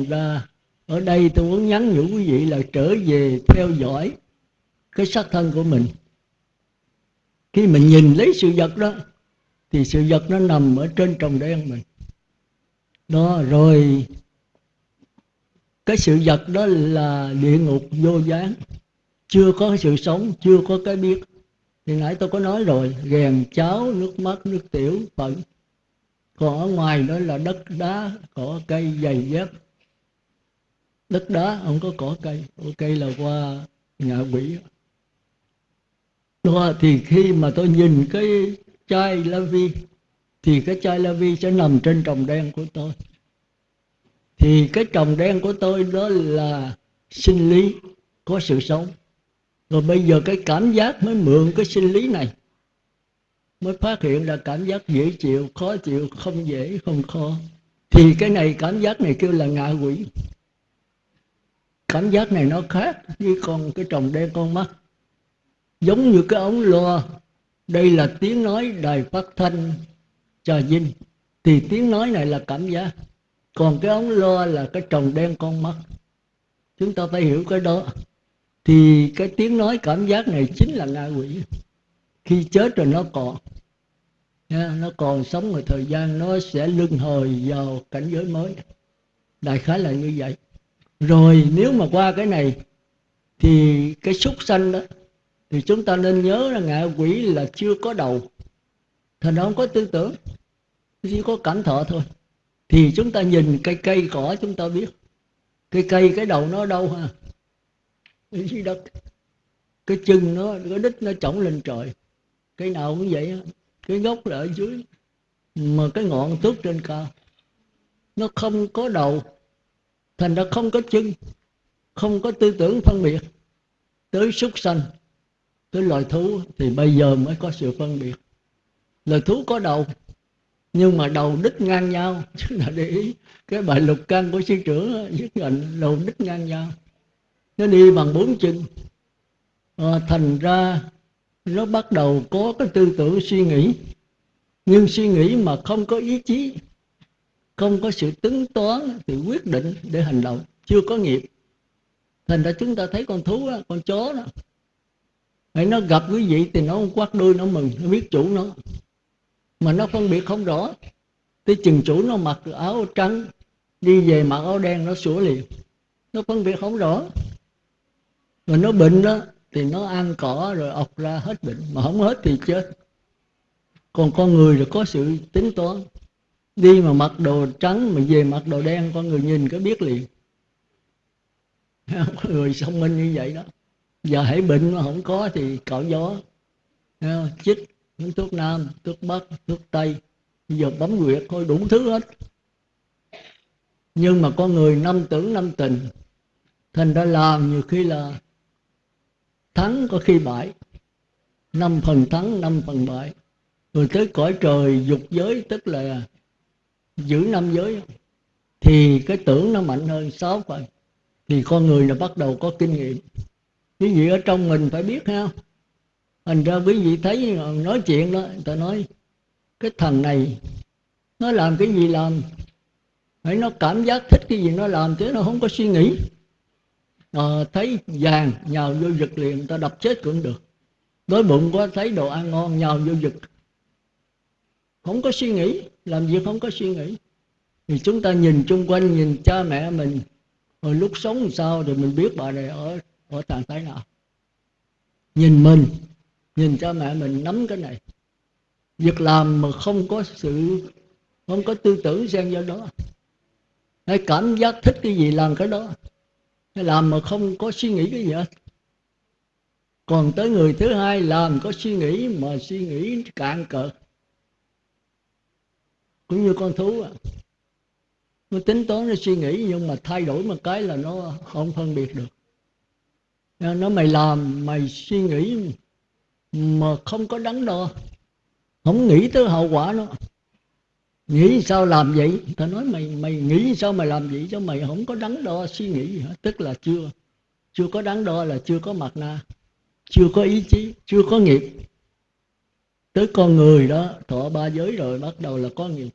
thành ra ở đây tôi muốn nhắn nhủ quý vị là trở về theo dõi cái xác thân của mình. Khi mình nhìn lấy sự vật đó, thì sự vật nó nằm ở trên trồng đen mình. Đó, rồi cái sự vật đó là địa ngục vô gián. Chưa có sự sống, chưa có cái biết. Thì nãy tôi có nói rồi ghèn cháo, nước mắt, nước tiểu, phận. Còn ở ngoài đó là đất đá, cỏ cây giày dép đất đá không có cỏ cây. Cỏ cây là qua ngạ quỷ. Đó, thì khi mà tôi nhìn cái chai la vi thì cái chai la vi sẽ nằm trên trồng đen của tôi. Thì cái trồng đen của tôi đó là sinh lý, có sự sống. Rồi bây giờ cái cảm giác mới mượn cái sinh lý này, mới phát hiện là cảm giác dễ chịu, khó chịu, không dễ, không khó. Thì cái này, cảm giác này kêu là ngạ quỷ cảm giác này nó khác với con, cái trồng đen con mắt. Giống như cái ống loa. Đây là tiếng nói đài phát thanh trà vinh. Thì tiếng nói này là cảm giác. Còn cái ống loa là cái trồng đen con mắt. Chúng ta phải hiểu cái đó. Thì cái tiếng nói cảm giác này chính là ngạ quỷ. Khi chết rồi nó còn. Nó còn sống một thời gian, nó sẽ lưng hồi vào cảnh giới mới. Đại khái là như vậy rồi nếu mà qua cái này thì cái súc sanh đó, thì chúng ta nên nhớ là ngạ quỷ là chưa có đầu. Thành nó không có tư tưởng, chỉ có cảm thọ thôi. Thì chúng ta nhìn cây cây cỏ chúng ta biết. Cây cây, cái đầu nó đâu ha? Dưới đất cái chân nó, cái đít nó chổng lên trời. Cái nào cũng vậy cái gốc là ở dưới. Mà cái ngọn tước trên cao, nó không có đầu thành ra không có chân không có tư tưởng phân biệt. Tới súc sanh tới loài thú thì bây giờ mới có sự phân biệt. Loài thú có đầu nhưng mà đầu đứt ngang nhau. Chứ là để ý cái bài lục căn của sư trưởng viết định đầu đứt ngang nhau. Nó đi bằng bốn chân. À, thành ra nó bắt đầu có cái tư tưởng suy nghĩ. Nhưng suy nghĩ mà không có ý chí không có sự tính toán thì quyết định để hành động. Chưa có nghiệp. Thành ra chúng ta thấy con thú đó, con chó đó. Hãy nó gặp quý vị thì nó quát đuôi nó mừng nó biết chủ nó. Mà nó phân biệt không rõ. Tới chừng chủ nó mặc áo trắng đi về mặc áo đen nó sủa liền. Nó phân biệt không rõ. Rồi nó bệnh đó thì nó ăn cỏ rồi ọc ra hết bệnh. Mà không hết thì chết. Còn con người là có sự tính toán đi mà mặc đồ trắng, mà về mặc đồ đen, con người nhìn cái biết liền. Con người thông minh như vậy đó. Giờ hãy bệnh mà không có thì cạo gió. Chích thuốc nam thuốc bắc thuốc tây. Giờ bấm nguyệt thôi, đủ thứ hết. Nhưng mà con người năm tưởng năm tình. Thành ra làm nhiều khi là thắng có khi bại. Năm phần thắng, năm phần bại. Rồi tới cõi trời dục giới, tức là giữ năm giới. Thì cái tưởng nó mạnh hơn sáu phần. Thì con người là bắt đầu có kinh nghiệm. Quý vị ở trong mình phải biết ha. Thành ra quý vị thấy nói chuyện đó người ta nói cái thằng này nó làm cái gì làm? Phải nó cảm giác thích cái gì nó làm chứ nó không có suy nghĩ. À, thấy vàng nhào vô giật liền người ta đập chết cũng được. Đói bụng quá thấy đồ ăn ngon nhào vô giật không có suy nghĩ, làm việc không có suy nghĩ. Thì chúng ta nhìn chung quanh, nhìn cha mẹ mình hồi lúc sống làm sao rồi mình biết bà này ở ở trạng thái nào. Nhìn mình, nhìn cha mẹ mình nắm cái này. Việc làm mà không có sự, không có tư tưởng xen vào đó. Hay cảm giác thích cái gì làm cái đó. Hay làm mà không có suy nghĩ cái gì hết. Còn tới người thứ hai làm có suy nghĩ mà suy nghĩ cạn cợt cũng như con thú à. nó tính toán, nó suy nghĩ, nhưng mà thay đổi một cái là nó không phân biệt được. Nó mày làm, mày suy nghĩ mà không có đắn đo. Không nghĩ tới hậu quả nó. Nghĩ sao làm vậy? Ta nói mày mày nghĩ sao mày làm vậy? Cho mày không có đắn đo suy nghĩ gì hết tức là chưa chưa có đắn đo là chưa có mặt na, chưa có ý chí, chưa có nghiệp. Tới con người đó, thọ ba giới rồi, bắt đầu là có nghiệp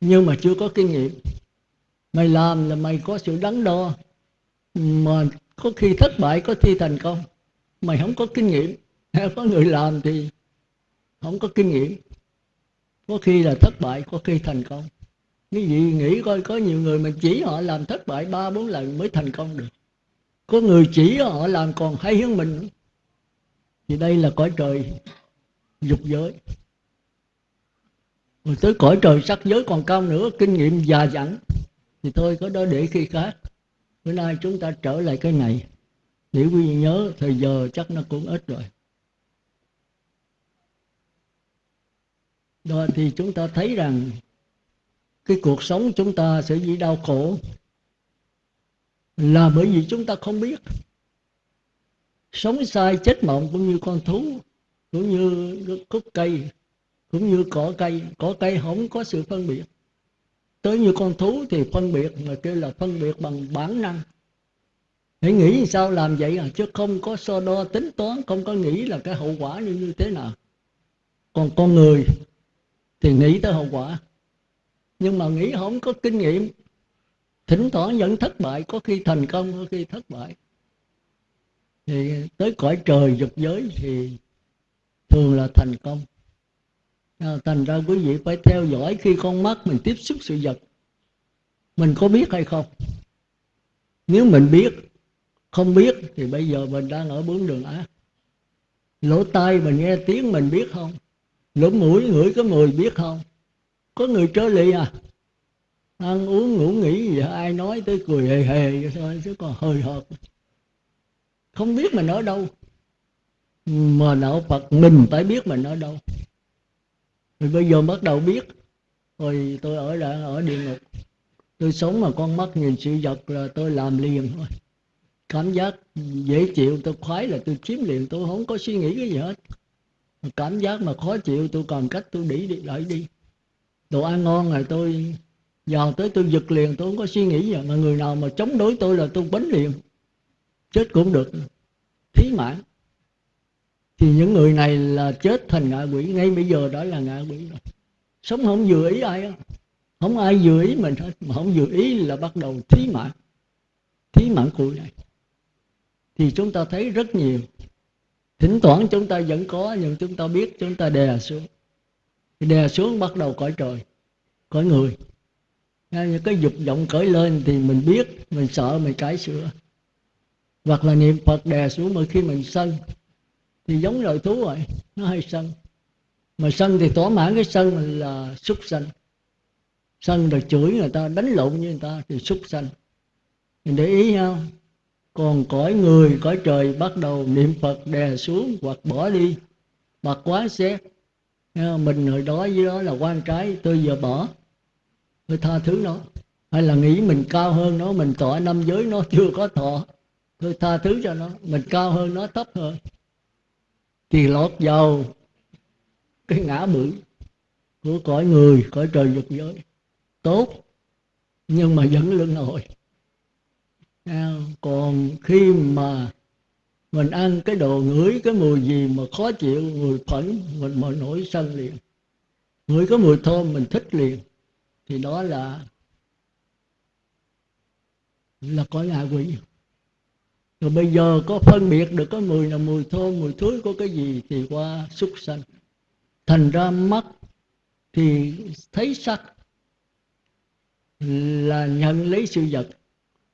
nhưng mà chưa có kinh nghiệm. Mày làm là mày có sự đắn đo. Mà có khi thất bại, có khi thành công. Mày không có kinh nghiệm. Có người làm thì không có kinh nghiệm. Có khi là thất bại, có khi thành công. Cái gì nghĩ coi, có nhiều người mà chỉ họ làm thất bại ba, bốn lần mới thành công được. Có người chỉ họ làm còn hay hơn mình. Thì đây là cõi trời dục giới rồi tới cõi trời sắc giới còn cao nữa, kinh nghiệm già dặn. Thì thôi, có đó để khi khác. Bữa nay chúng ta trở lại cái này. Để quý vị nhớ, thời giờ chắc nó cũng ít rồi. Đó, thì chúng ta thấy rằng cái cuộc sống chúng ta sẽ bị đau khổ. Là bởi vì chúng ta không biết. Sống sai chết mộng cũng như con thú, cũng như cúc cây cũng như cỏ cây cỏ cây không có sự phân biệt. Tới như con thú thì phân biệt mà kêu là phân biệt bằng bản năng. Hãy nghĩ sao làm vậy à? Chứ không có so đo tính toán, không có nghĩ là cái hậu quả như như thế nào. Còn con người thì nghĩ tới hậu quả. Nhưng mà nghĩ không có kinh nghiệm. Thỉnh thoảng vẫn thất bại, có khi thành công, có khi thất bại. Thì tới cõi trời dục giới thì thường là thành công à, thành ra quý vị phải theo dõi khi con mắt mình tiếp xúc sự vật. Mình có biết hay không? Nếu mình biết không biết thì bây giờ mình đang ở bốn đường ác. Lỗ tai mình nghe tiếng mình biết không? Lỗ mũi ngửi có mùi biết không? Có người trớ lì à? Ăn uống ngủ nghỉ gì ai nói tới cười hề hề thôi chứ còn hơi hợt. Không biết mình ở đâu. Mà đạo phật mình phải biết mình ở đâu rồi bây giờ bắt đầu biết. Rồi tôi ở đã ở địa ngục. Tôi sống mà con mắt nhìn sự vật là tôi làm liền thôi. Cảm giác dễ chịu, tôi khoái là tôi chiếm liền, tôi không có suy nghĩ cái gì hết. Cảm giác mà khó chịu, tôi còn cách tôi đi đi, đợi đi. Đồ ăn ngon rồi tôi vào tới tôi giật liền, tôi không có suy nghĩ gì mà người nào mà chống đối tôi là tôi bánh liền. Chết cũng được. Thí mãn thì những người này là chết thành ngạ quỷ. Ngay bây giờ đó là ngạ quỷ rồi. Sống không vừa ý ai không ai vừa ý mình hết. Mà không vừa ý là bắt đầu thí mạng. Thí mạng cụi này. Thì chúng ta thấy rất nhiều. Thỉnh thoảng chúng ta vẫn có, nhưng chúng ta biết chúng ta đè xuống. Đè xuống bắt đầu cõi trời, cõi người. Những cái dục vọng cởi lên thì mình biết, mình sợ, mình cải sửa. Hoặc là niệm phật đè xuống mà khi mình sân thì giống loài thú rồi, nó hay sân mà sân thì tỏa mãn cái sân là súc sân sân rồi chửi người ta, đánh lộn với người ta thì súc sân mình để ý nhau còn cõi người, cõi trời bắt đầu niệm phật đè xuống hoặc bỏ đi. Bạc quá xét mình hồi đó với đó là quan trái, tôi giờ bỏ. Tôi tha thứ nó. Hay là nghĩ mình cao hơn nó, mình tỏ năm giới nó, chưa có thọ. Tôi tha thứ cho nó, mình cao hơn nó thấp hơn thì lọt vào cái ngã bự của cõi người, cõi trời dục giới. Tốt, nhưng mà vẫn luân hồi. Còn khi mà mình ăn cái đồ ngửi cái mùi gì mà khó chịu, mùi phẫn, mình mà nổi sân liền. Ngửi cái mùi thơm mình thích liền. Thì đó là là cõi ngạ quỷ rồi bây giờ có phân biệt được có mùi là mùi thơm mùi thối có cái gì thì qua xúc sanh. Thành ra mắt thì thấy sắc là nhận lấy sự vật.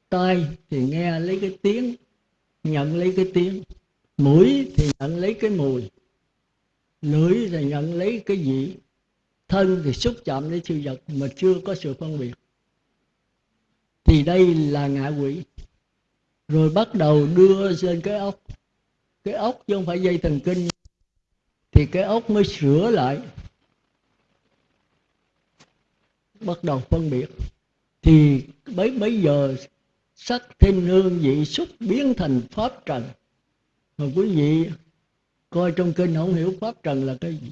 Tai thì nghe lấy cái tiếng, nhận lấy cái tiếng. Mũi thì nhận lấy cái mùi. Lưỡi thì nhận lấy cái vị. Thân thì xúc chạm lấy sự vật mà chưa có sự phân biệt. Thì đây là ngạ quỷ rồi bắt đầu đưa lên cái ốc. Cái ốc chứ không phải dây thần kinh. Thì cái ốc mới sửa lại. Bắt đầu phân biệt. Thì bấy bấy giờ sắc thinh hương vị xúc biến thành pháp trần. Mà quý vị coi trong kinh không hiểu pháp trần là cái gì.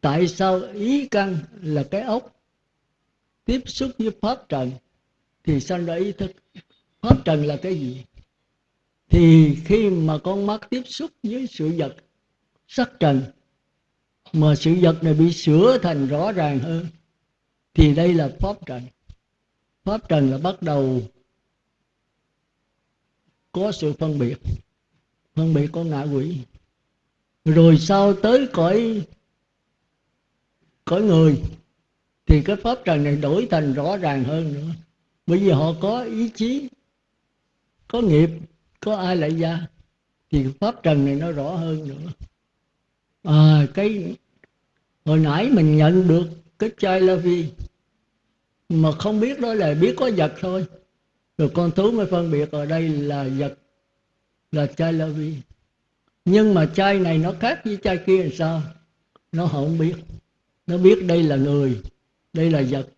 Tại sao ý căn là cái ốc tiếp xúc với pháp trần? Thì sanh ra ý thức. Pháp trần là cái gì? Thì khi mà con mắt tiếp xúc với sự vật sắc trần, mà sự vật này bị sửa thành rõ ràng hơn, thì đây là pháp trần. Pháp trần là bắt đầu có sự phân biệt phân biệt con ngạ quỷ. Rồi sau tới cõi cõi người, thì cái pháp trần này đổi thành rõ ràng hơn nữa. Bởi vì họ có ý chí, có nghiệp có ai lại gia thì pháp trần này nó rõ hơn nữa. À, cái hồi nãy mình nhận được cái chai la vi mà không biết đó là biết có vật thôi. Rồi con thú mới phân biệt ở đây là vật là chai la vi nhưng mà chai này nó khác với chai kia làm sao? Nó không biết. Nó biết đây là người đây là vật.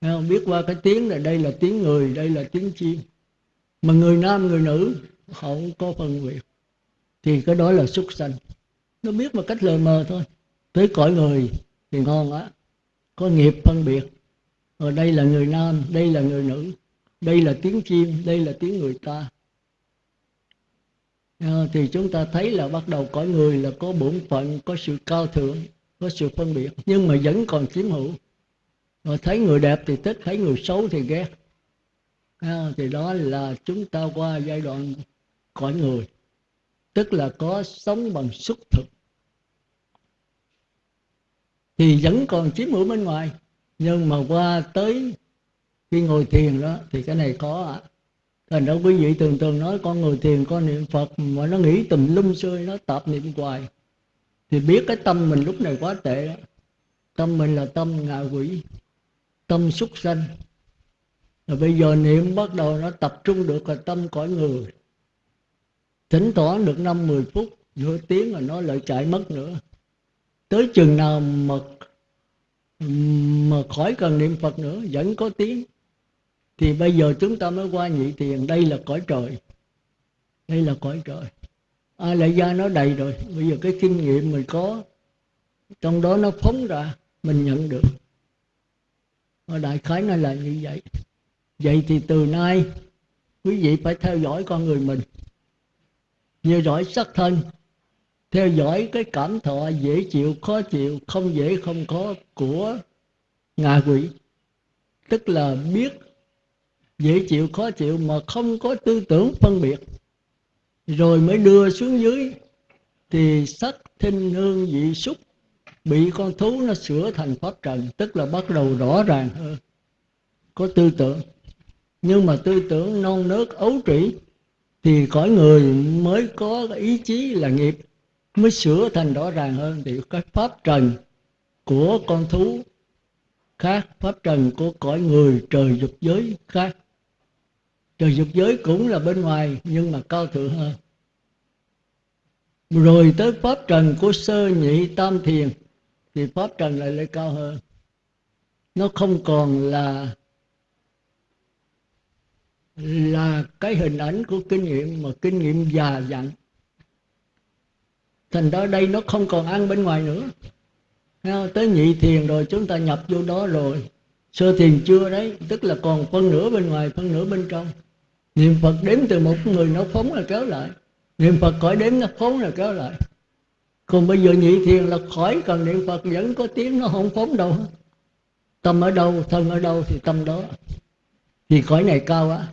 Không? Biết qua cái tiếng là đây là tiếng người đây là tiếng chim. Mà người nam người nữ không có phân biệt. Thì cái đó là xuất sanh. Nó biết một cách lờ mờ thôi. Tới cõi người thì ngon á. Có nghiệp phân biệt. Ở đây là người nam đây là người nữ đây là tiếng chim đây là tiếng người ta. À, thì chúng ta thấy là bắt đầu cõi người là có bổn phận có sự cao thượng có sự phân biệt. Nhưng mà vẫn còn chiếm hữu. Rồi thấy người đẹp thì thích thấy người xấu thì ghét. À, thì đó là chúng ta qua giai đoạn cõi người, tức là có sống bằng xuất thực. Thì vẫn còn chiếm hữu bên ngoài, nhưng mà qua tới khi ngồi thiền đó, thì cái này có ạ. Thành ra quý vị thường thường nói, con ngồi thiền, con niệm phật, mà nó nghĩ tùm lum xơi nó tập niệm hoài. Thì biết cái tâm mình lúc này quá tệ đó. Tâm mình là tâm ngạ quỷ, tâm xuất sanh. Rồi bây giờ niệm bắt đầu nó tập trung được là tâm cõi người thỉnh thoảng được năm mười phút, nửa tiếng rồi nó lại chạy mất nữa. Tới chừng nào mà mà khỏi cần niệm phật nữa, vẫn có tiếng. Thì bây giờ chúng ta mới qua nhị thiền, đây là cõi trời. Đây là cõi trời. Ai lại gia nó đầy rồi, bây giờ cái kinh nghiệm mình có, trong đó nó phóng ra, mình nhận được. Ở đại khái nó là như vậy. Vậy thì từ nay, quý vị phải theo dõi con người mình như dõi sắc thân, theo dõi cái cảm thọ dễ chịu, khó chịu, không dễ, không khó của ngạ quỷ. Tức là biết dễ chịu, khó chịu mà không có tư tưởng phân biệt. Rồi mới đưa xuống dưới thì sắc thinh hương vị xúc bị con thú nó sửa thành pháp trần, tức là bắt đầu rõ ràng hơn. Có tư tưởng. Nhưng mà tư tưởng non nớt ấu trĩ thì cõi người mới có ý chí là nghiệp, mới sửa thành rõ ràng hơn. Thì cái pháp trần của con thú khác, pháp trần của cõi người trời dục giới khác. Trời dục giới cũng là bên ngoài, nhưng mà cao thượng hơn. Rồi tới pháp trần của sơ nhị tam thiền, thì pháp trần lại lại cao hơn. Nó không còn là là cái hình ảnh của kinh nghiệm mà kinh nghiệm già dặn. Thành ra đây nó không còn ăn bên ngoài nữa. Tới nhị thiền rồi chúng ta nhập vô đó rồi. Sơ thiền chưa đấy, tức là còn phân nửa bên ngoài, phân nửa bên trong. Niệm phật đếm từ một người nó phóng là kéo lại. Niệm phật khỏi đếm nó phóng là kéo lại. Còn bây giờ nhị thiền là khỏi cần niệm phật, vẫn có tiếng nó không phóng đâu. Tâm ở đâu, thân ở đâu thì tâm đó. Thì cõi này cao á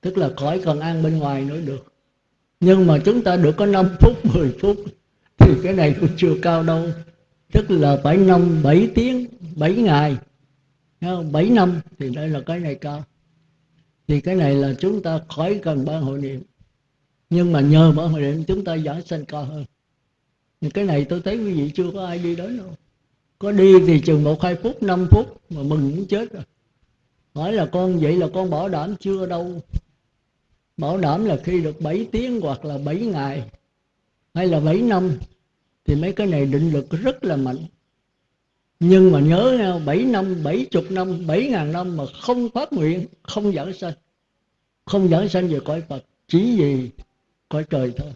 tức là khỏi cần ăn bên ngoài nữa được. Nhưng mà chúng ta được có 5 phút 10 phút, thì cái này cũng chưa cao đâu. Tức là phải năm, bảy tiếng 7 ngày. 7 năm thì đây là cái này cao. Thì cái này là chúng ta khỏi cần ban hội niệm. Nhưng mà nhờ ban hội niệm, chúng ta giảng sanh cao hơn. Nhưng cái này tôi thấy quý vị chưa có ai đi đến đâu. Có đi thì chừng một, hai phút, năm phút mà mừng muốn chết rồi. Hỏi là con vậy là con bảo đảm chưa đâu bảo đảm là khi được 7 tiếng hoặc là 7 ngày hay là 7 năm, thì mấy cái này định lực rất là mạnh. Nhưng mà nhớ nha 7 năm 70 năm 7 ngàn năm mà không phát nguyện, không giảng sanh. Không giảng sanh về cõi Phật, chỉ vì cõi trời thôi.